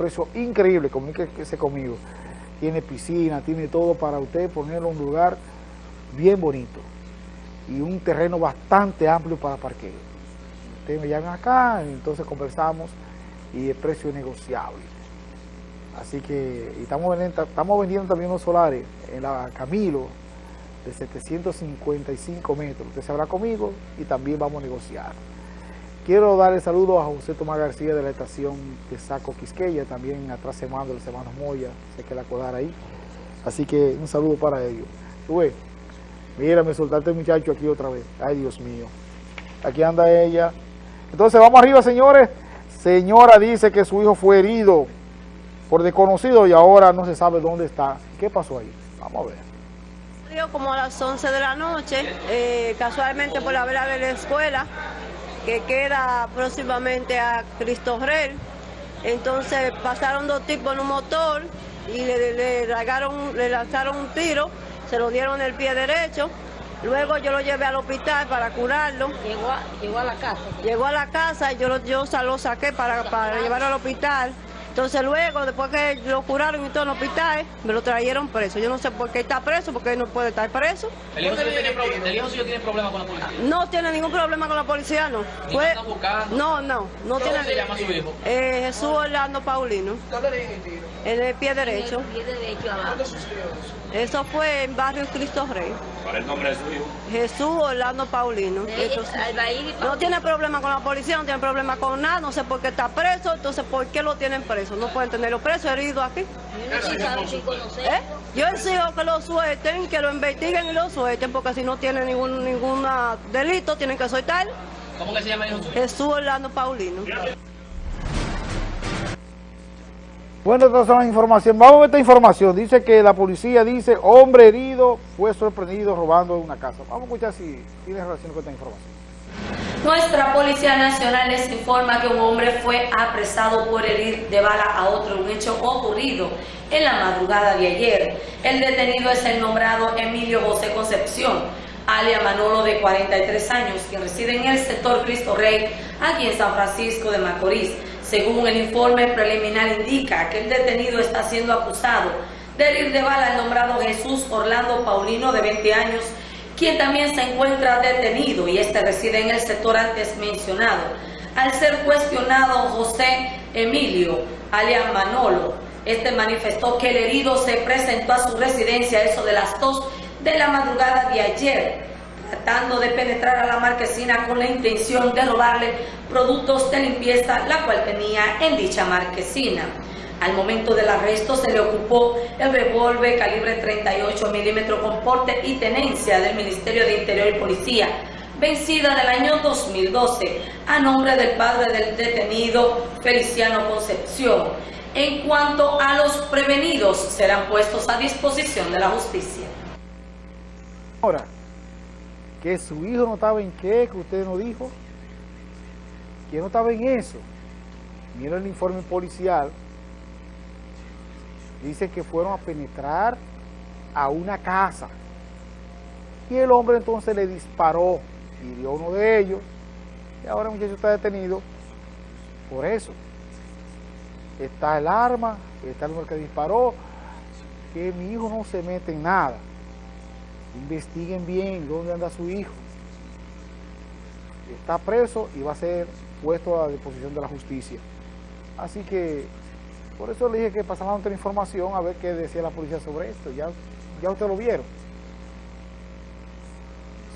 precio increíble, comuníquese conmigo. Tiene piscina, tiene todo para usted ponerlo en un lugar bien bonito y un terreno bastante amplio para parqueo. Ustedes me llaman acá, entonces conversamos y el precio es negociable. Así que estamos, vendiendo, estamos vendiendo también los solares en la Camilo de 755 metros. Usted se habrá conmigo y también vamos a negociar. Quiero darle saludo a José Tomás García de la estación de Saco Quisqueya, también atrás se manda los hermanos Moya, sé que la acordar ahí. Así que un saludo para ellos. Sube. Mira, me soltaste el muchacho aquí otra vez. Ay, Dios mío. Aquí anda ella. Entonces, vamos arriba, señores. Señora dice que su hijo fue herido por desconocido y ahora no se sabe dónde está. ¿Qué pasó ahí? Vamos a ver. Como a las 11 de la noche, eh, casualmente por la vela de la escuela, que queda próximamente a Cristo Rey. Entonces pasaron dos tipos en un motor y le, le, le lanzaron un tiro, se lo dieron en el pie derecho. Luego yo lo llevé al hospital para curarlo. Llegó a, llegó a la casa. Llegó a la casa y yo lo, yo lo saqué para, para llevarlo al hospital. Entonces luego, después que lo curaron y todo en el hospital, me lo trajeron preso. Yo no sé por qué está preso, porque él no puede estar preso. ¿El hijo, suyo tiene, ¿El hijo suyo tiene problemas con la policía? No tiene ningún problema con la policía, no. Buscando? No, no, no ¿Cómo tiene... se llama su hijo? Eh, Jesús Orlando Paulino. ¿Dónde le dieron el tiro? En el pie derecho. En el pie derecho abajo. ¿Dónde sucedió eso? Eso fue en barrio Cristo Rey. ¿Cuál es el nombre de su hijo? Jesús Orlando Paulino. Entonces, no tiene problema con la policía, no tiene problema con nada, no sé por qué está preso, entonces ¿por qué lo tienen preso? No pueden tenerlo preso, herido aquí. ¿Eh? Yo exijo que lo suelten, que lo investiguen y lo suelten, porque si no tiene ningún ningún delito, tienen que soltar. ¿Cómo que se llama hijo? Jesús Orlando Paulino. Bueno, estas son las informaciones. Vamos a ver esta información. Dice que la policía dice, hombre herido fue sorprendido robando una casa. Vamos a escuchar si tiene relación con esta información. Nuestra Policía Nacional les informa que un hombre fue apresado por herir de bala a otro, un hecho ocurrido en la madrugada de ayer. El detenido es el nombrado Emilio José Concepción, alia Manolo de 43 años, que reside en el sector Cristo Rey, aquí en San Francisco de Macorís. Según el informe preliminar indica que el detenido está siendo acusado de herir de bala al nombrado Jesús Orlando Paulino de 20 años, quien también se encuentra detenido y este reside en el sector antes mencionado. Al ser cuestionado José Emilio, alias Manolo, este manifestó que el herido se presentó a su residencia eso de las 2 de la madrugada de ayer, tratando de penetrar a la marquesina con la intención de robarle productos de limpieza, la cual tenía en dicha marquesina. Al momento del arresto se le ocupó el revólver calibre 38 milímetros con porte y tenencia del Ministerio de Interior y Policía, vencida del año 2012, a nombre del padre del detenido Feliciano Concepción. En cuanto a los prevenidos, serán puestos a disposición de la justicia. Ahora, que su hijo no estaba en qué, que usted no dijo, que no estaba en eso. Mira el informe policial, dice que fueron a penetrar a una casa y el hombre entonces le disparó, hirió a uno de ellos y ahora el muchacho está detenido por eso. Está el arma, está el hombre que disparó, que mi hijo no se mete en nada. Investiguen bien dónde anda su hijo. Está preso y va a ser puesto a disposición de la justicia. Así que, por eso le dije que pasara otra información a ver qué decía la policía sobre esto. Ya, ya usted lo vieron.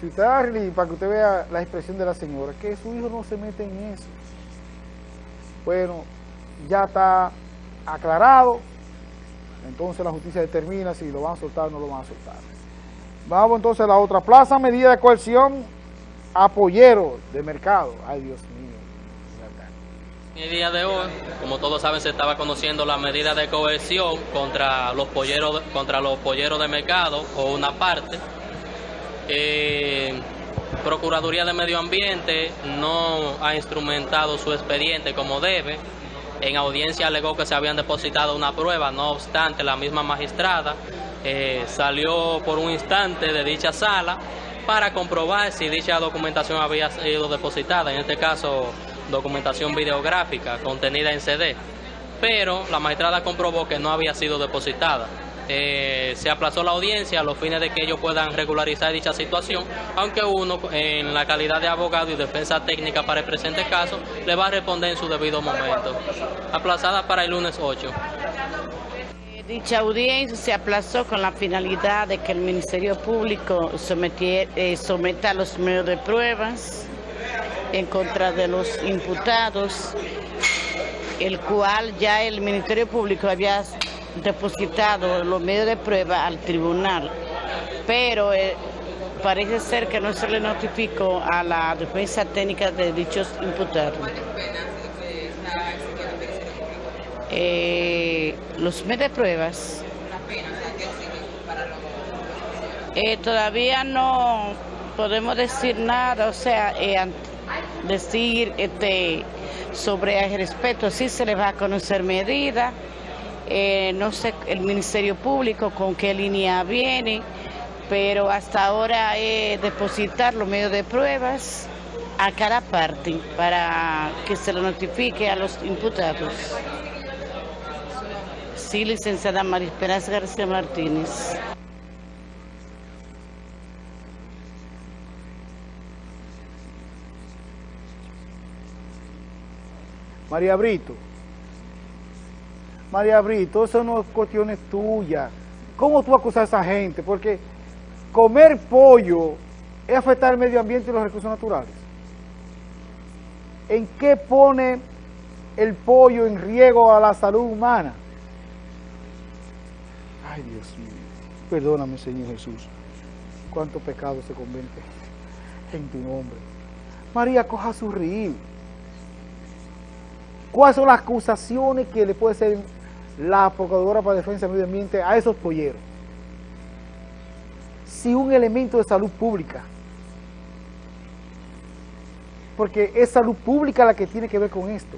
Si usted para que usted vea la expresión de la señora, que su hijo no se mete en eso. Bueno, ya está aclarado, entonces la justicia determina si lo van a soltar o no lo van a soltar. Vamos entonces a la otra plaza, medida de coerción apoyero de mercado. Ay, Dios mío. El día de hoy, como todos saben, se estaba conociendo la medida de coerción contra los polleros, contra los polleros de mercado o una parte. Eh, Procuraduría de Medio Ambiente no ha instrumentado su expediente como debe. En audiencia alegó que se habían depositado una prueba, no obstante la misma magistrada eh, salió por un instante de dicha sala para comprobar si dicha documentación había sido depositada, en este caso documentación videográfica contenida en CD. pero la magistrada comprobó que no había sido depositada. Eh, se aplazó la audiencia a los fines de que ellos puedan regularizar dicha situación, aunque uno, en la calidad de abogado y defensa técnica para el presente caso, le va a responder en su debido momento. Aplazada para el lunes 8. Dicha audiencia se aplazó con la finalidad de que el Ministerio Público eh, someta los medios de pruebas en contra de los imputados, el cual ya el Ministerio Público había depositado los medios de prueba al tribunal, pero eh, parece ser que no se le notificó a la defensa técnica de dichos imputados. Eh, los de pruebas eh, todavía no podemos decir nada, o sea, eh, decir este, sobre el respeto, sí se le va a conocer medida, eh, no sé el Ministerio Público con qué línea viene, pero hasta ahora depositar los medios de pruebas a cada parte para que se lo notifique a los imputados. Sí, licenciada María Esperanza García Martínez. María Brito. María Brito, eso no es cuestiones tuyas. ¿Cómo tú acusas a esa gente? Porque comer pollo es afectar el medio ambiente y los recursos naturales. ¿En qué pone el pollo en riesgo a la salud humana? Ay, Dios mío. Perdóname, Señor Jesús. Cuánto pecado se convierte en tu nombre. María, coja su río. ¿Cuáles son las acusaciones que le puede hacer la Procuradora para Defensa del Medio Ambiente a esos polleros? Si un elemento de salud pública, porque es salud pública la que tiene que ver con esto,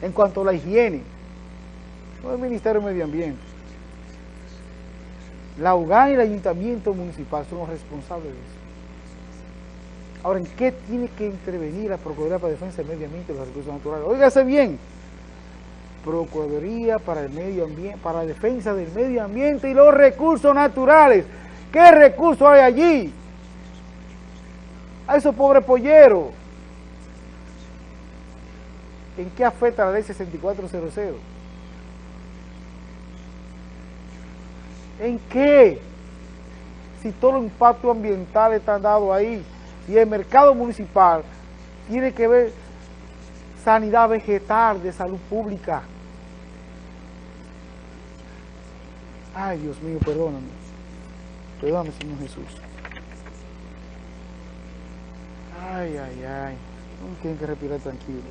en cuanto a la higiene, no el Ministerio de Medio Ambiente. La UGAN y el Ayuntamiento Municipal son los responsables de eso. Ahora, ¿en qué tiene que intervenir la Procuraduría para Defensa del Medio Ambiente y los Recursos Naturales? Óigase bien, Procuraduría para el Medio Ambiente, para la Defensa del Medio Ambiente y los Recursos Naturales. ¿Qué recursos hay allí? A esos pobres polleros. ¿En qué afecta la ley 6400? ¿En qué? Si todos los impactos ambientales están dados ahí y el mercado municipal tiene que ver sanidad vegetal de salud pública. Ay, Dios mío, perdóname. Perdóname, Señor Jesús. Ay, ay, ay. Uno tiene que respirar tranquilo.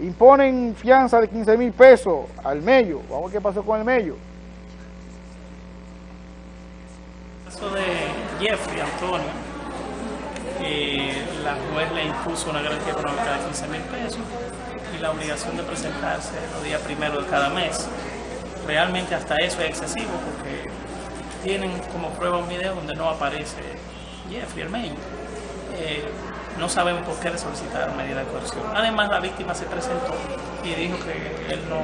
Imponen fianza de 15 mil pesos al mello. Vamos a ver qué pasó con el mello. El de Jeffrey Antonio, eh, la juez le impuso una garantía económica de 15 mil pesos y la obligación de presentarse los días primero de cada mes. Realmente hasta eso es excesivo porque tienen como prueba un video donde no aparece Jeffrey, el. Eh, no sabemos por qué le solicitaron medida de coerción. Además, la víctima se presentó y dijo que él no,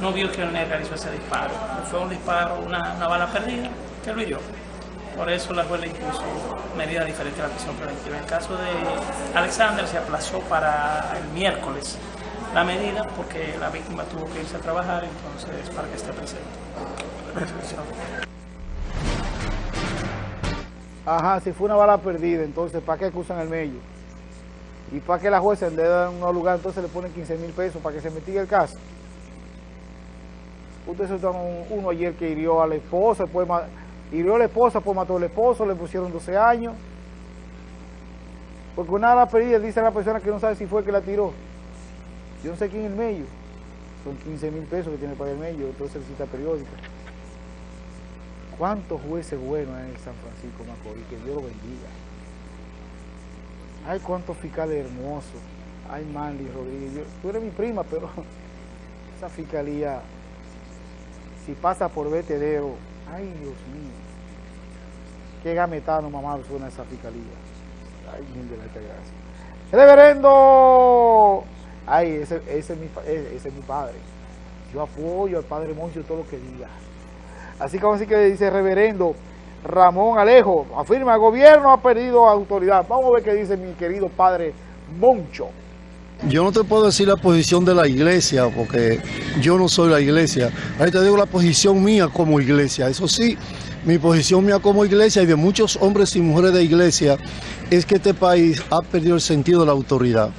no vio que él realizó ese disparo. Fue un disparo, una, una bala perdida, que lo hirió. Por eso la juez le impuso medidas diferentes a la prisión preventiva. En el caso de Alexander se aplazó para el miércoles la medida porque la víctima tuvo que irse a trabajar, entonces para que esté presente. Ajá, si fue una bala perdida, entonces ¿para qué acusan al mello? Y para que la jueza en un lugar, entonces le ponen 15 mil pesos para que se investigue el caso. Ustedes un- uno ayer que hirió a la esposa, después hirió a la esposa, pues mató al esposo, le pusieron 12 años. Porque una bala perdida dice la persona que no sabe si fue el que la tiró. Yo no sé quién es el mello. Son 15 mil pesos que tiene para el mello, entonces cita periódica. ¿Cuántos jueces buenos hay en San Francisco Macorís? Que Dios lo bendiga. Ay, cuántos fiscales hermosos. Ay, Manly Rodríguez. Tú eres mi prima, pero esa fiscalía, si pasa por vertedero, ay, Dios mío. Qué gametano mamado suena esa fiscalía. Ay, mil de la gracia. Reverendo. Ay, ese, ese, es mi, ese, es mi padre. Yo apoyo al padre Moncho todo lo que diga. Así como así que dice reverendo Ramón Alejo, afirma, el gobierno ha perdido autoridad. Vamos a ver qué dice mi querido padre Moncho. Yo no te puedo decir la posición de la iglesia, porque yo no soy la iglesia. Ahí te digo la posición mía como iglesia. Eso sí, mi posición mía como iglesia y de muchos hombres y mujeres de iglesia es que este país ha perdido el sentido de la autoridad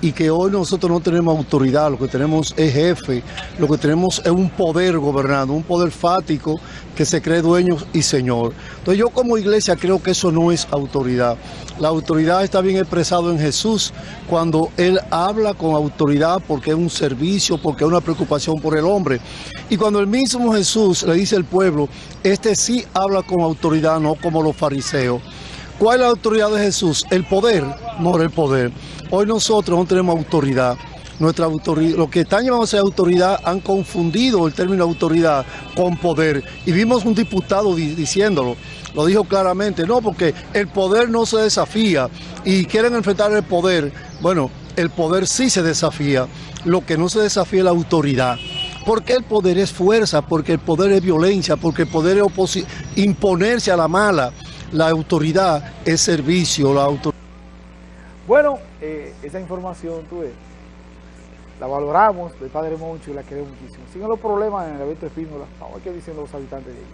y que hoy nosotros no tenemos autoridad, lo que tenemos es jefe, lo que tenemos es un poder gobernando, un poder fático que se cree dueño y señor. Entonces yo como iglesia creo que eso no es autoridad. La autoridad está bien expresado en Jesús cuando Él habla con autoridad porque es un servicio, porque es una preocupación por el hombre. Y cuando el mismo Jesús le dice al pueblo, este sí habla con autoridad, no como los fariseos. ¿Cuál es la autoridad de Jesús? El poder, no el poder. Hoy nosotros no tenemos autoridad. Nuestra autoridad, lo que están llamándose autoridad han confundido el término autoridad con poder. Y vimos un diputado diciéndolo, lo dijo claramente, no, porque el poder no se desafía y quieren enfrentar el poder. Bueno, el poder sí se desafía, lo que no se desafía es la autoridad. Porque el poder es fuerza, porque el poder es violencia, porque el poder es imponerse a la mala. La autoridad es servicio, la autoridad. Bueno, eh, esa información, tú ves, la valoramos del Padre Moncho y la queremos muchísimo. Siguen los problemas en el evento Espínola. Vamos a ver qué dicen los habitantes de ahí.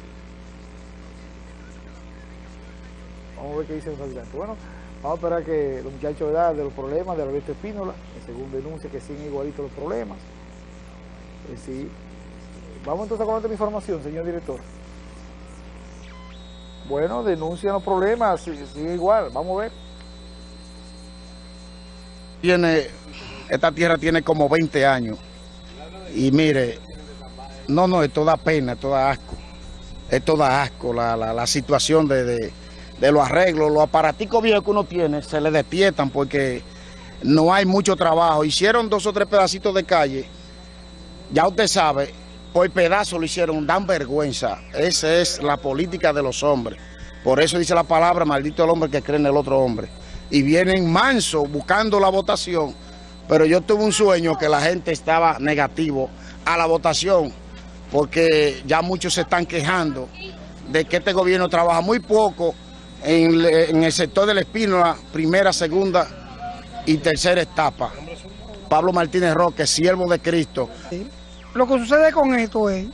Vamos a ver qué dicen los habitantes. Bueno, vamos a esperar que los muchachos de los problemas del evento Espínola, según denuncia que siguen igualitos los problemas. Eh, sí. Vamos entonces a conocer la información, señor director. Bueno, denuncian los problemas, sigue igual, vamos a ver tiene, esta tierra tiene como 20 años. Y mire, no, no, esto da pena, esto da asco. Esto da asco, la, la, situación de, de, los arreglos, los aparaticos viejos que uno tiene, se le despiertan porque no hay mucho trabajo. Hicieron dos o tres pedacitos de calle, ya usted sabe, por pedazo lo hicieron, dan vergüenza. Esa es la política de los hombres. Por eso dice la palabra, maldito el hombre que cree en el otro hombre y vienen manso buscando la votación, pero yo tuve un sueño que la gente estaba negativo a la votación, porque ya muchos se están quejando de que este gobierno trabaja muy poco en, el sector del espino, primera, segunda y tercera etapa. Pablo Martínez Roque, siervo de Cristo. Lo que sucede con esto es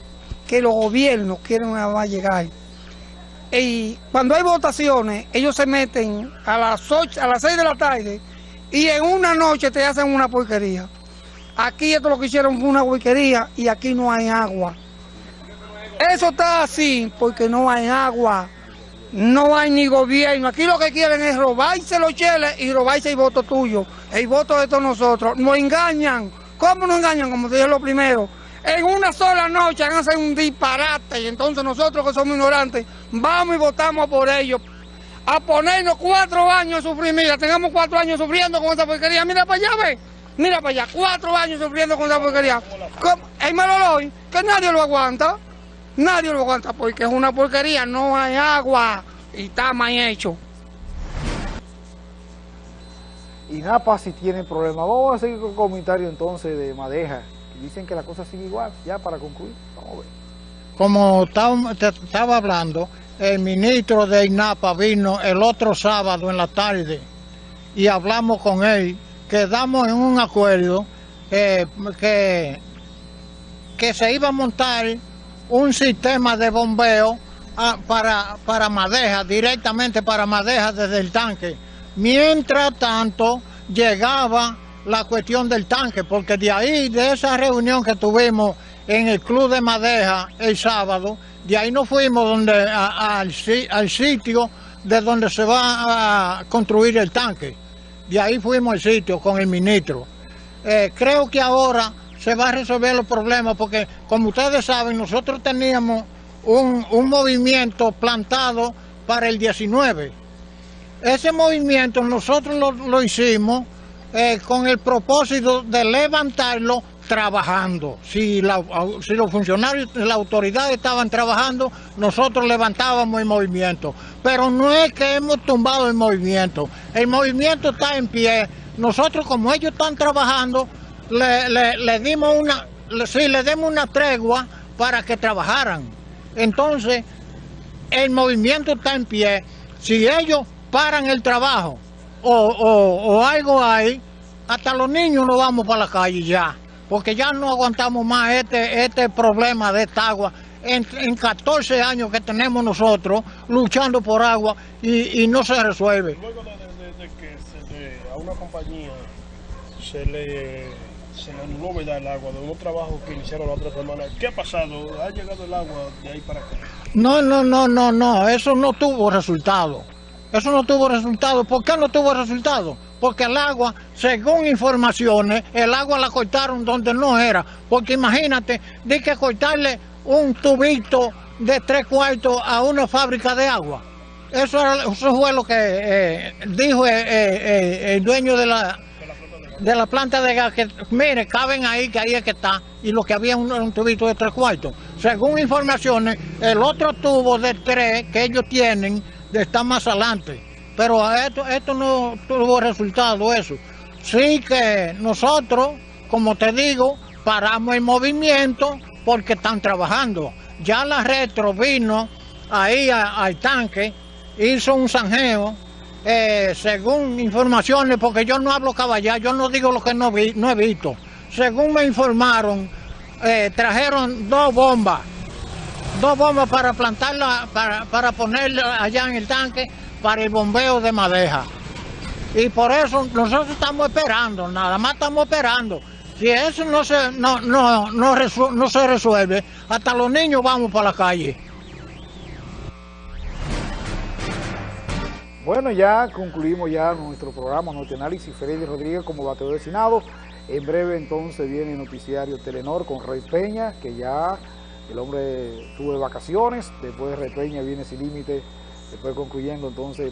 que los gobiernos quieren llegar y cuando hay votaciones, ellos se meten a las 8, a las 6 de la tarde y en una noche te hacen una porquería. Aquí esto lo que hicieron fue una porquería y aquí no hay agua. Eso está así porque no hay agua, no hay ni gobierno. Aquí lo que quieren es robarse los cheles y robarse el voto tuyo, el voto de todos nosotros. Nos engañan. ¿Cómo nos engañan? Como te dije lo primero en una sola noche han hacer un disparate y entonces nosotros que somos ignorantes vamos y votamos por ellos a ponernos cuatro años de sufrir, mira, tengamos cuatro años sufriendo con esa porquería, mira para allá, ve, mira para allá, cuatro años sufriendo con esa porquería. El Maloloy, que nadie lo aguanta, nadie lo aguanta porque es una porquería, no hay agua y está mal hecho. Y Napa si tiene problemas. Vamos a seguir con el comentario entonces de Madeja dicen que la cosa sigue igual, ya para concluir, vamos a ver. Como estaba hablando, el ministro de INAPA vino el otro sábado en la tarde y hablamos con él, quedamos en un acuerdo eh, que, que se iba a montar un sistema de bombeo ah, para, para Madeja, directamente para Madeja desde el tanque. Mientras tanto, llegaba la cuestión del tanque, porque de ahí, de esa reunión que tuvimos en el Club de Madeja el sábado, de ahí nos fuimos donde, al, sitio de donde se va a construir el tanque. De ahí fuimos al sitio con el ministro. Eh, creo que ahora se va a resolver los problemas porque, como ustedes saben, nosotros teníamos un, movimiento plantado para el 19. Ese movimiento nosotros lo hicimos eh, con el propósito de levantarlo trabajando. Si, si los funcionarios la autoridad estaban trabajando, nosotros levantábamos el movimiento. Pero no es que hemos tumbado el movimiento. El movimiento está en pie. Nosotros, como ellos están trabajando, le, dimos una, le- sí, le demos una tregua para que trabajaran. Entonces, el movimiento está en pie. Si ellos paran el trabajo o, o- o algo hay, hasta los niños nos vamos para la calle ya, porque ya no aguantamos más este, este problema de esta agua. En, en 14 años que tenemos nosotros luchando por agua y, y no se resuelve. Luego de, de- de que se le- a una compañía se le, se le anuló ¿verdad? el agua de unos trabajos que iniciaron la otra semana, ¿qué ha pasado? ¿Ha llegado el agua de ahí para acá? No, no, no, no, no, eso no tuvo resultado. Eso no tuvo resultado. ¿Por qué no tuvo resultado? Porque el agua, según informaciones, el agua la cortaron donde no era. Porque imagínate, de que cortarle un tubito de tres cuartos a una fábrica de agua. Eso, era- fue lo que eh, dijo eh, eh, el dueño de la, de la planta de gas, que mire, caben ahí, que ahí es que está, y lo que había un, un tubito de tres cuartos. Según informaciones, el otro tubo de tres que ellos tienen está más adelante. Pero esto, esto no tuvo resultado eso. Sí que nosotros, como te digo, paramos el movimiento porque están trabajando. Ya la retro vino ahí al tanque, hizo un zanjeo, eh, según informaciones, porque yo no hablo caballar, yo no digo lo que no he visto. Según me informaron, eh, trajeron dos bombas, dos bombas para plantarla, para, para ponerla allá en el tanque, para el bombeo de madeja. Y por eso nosotros estamos esperando, nada más estamos esperando. Si eso no se, no, no, no, resu- no se resuelve, hasta los niños vamos para la calle. Bueno, ya concluimos ya nuestro programa, nuestro análisis. Freddy Rodríguez como bateador de Senado. En breve entonces viene el noticiario Telenor con Rey Peña, que ya el hombre tuvo vacaciones. Después de Rey Peña viene Sin Límite, después concluyendo entonces